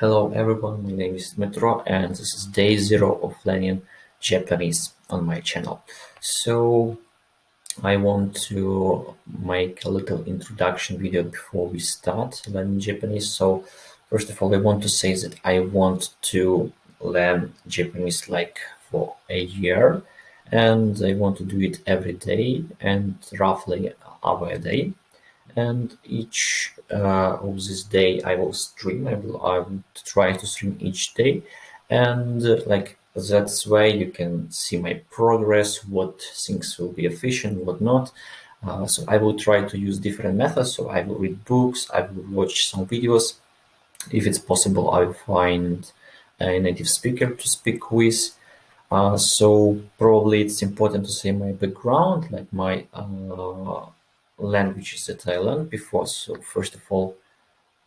Hello everyone, my name is Metro and this is day zero of learning Japanese on my channel. So I want to make a little introduction video before we start learning Japanese. So first of all, I want to say that I want to learn Japanese like for a year and I want to do it every day and roughly hour a day and each uh, of this day I will stream. I will, I will try to stream each day, and uh, like that's why you can see my progress, what things will be efficient, what not. Uh, so I will try to use different methods. So I will read books, I will watch some videos. If it's possible, I will find a native speaker to speak with. Uh, so probably it's important to say my background, like my uh, languages that I learned before. So first of all,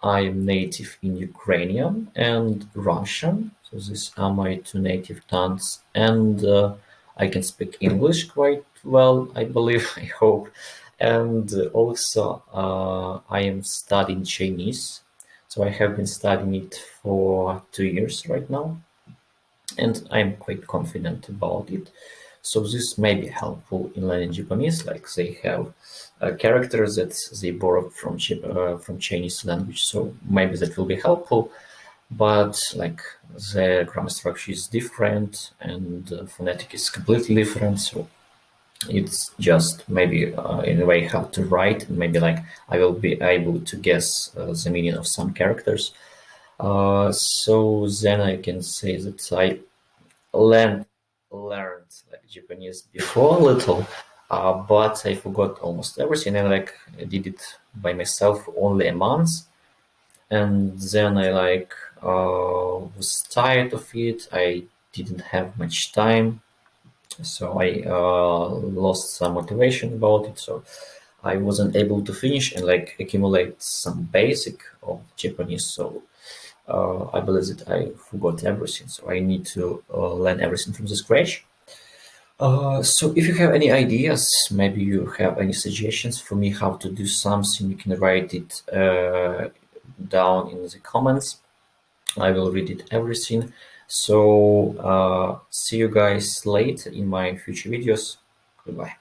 I am native in Ukrainian and Russian. So these are my two native tongues. And uh, I can speak English quite well, I believe, I hope. And also uh, I am studying Chinese. So I have been studying it for two years right now. And I'm quite confident about it. So this may be helpful in learning Japanese, like they have uh, characters that they borrowed from uh, from Chinese language. So maybe that will be helpful, but like the grammar structure is different and uh, phonetic is completely different. So it's just maybe uh, in a way how to write and maybe like I will be able to guess uh, the meaning of some characters. Uh, so then I can say that I learned learned like Japanese before a little, uh, but I forgot almost everything and like I did it by myself only a month. And then I like uh, was tired of it. I didn't have much time. So I uh, lost some motivation about it. So I wasn't able to finish and like accumulate some basic of Japanese. So uh, I believe that I forgot everything, so I need to uh, learn everything from the scratch. Uh, so if you have any ideas, maybe you have any suggestions for me how to do something, you can write it uh, down in the comments. I will read it everything. So uh, see you guys later in my future videos. Goodbye.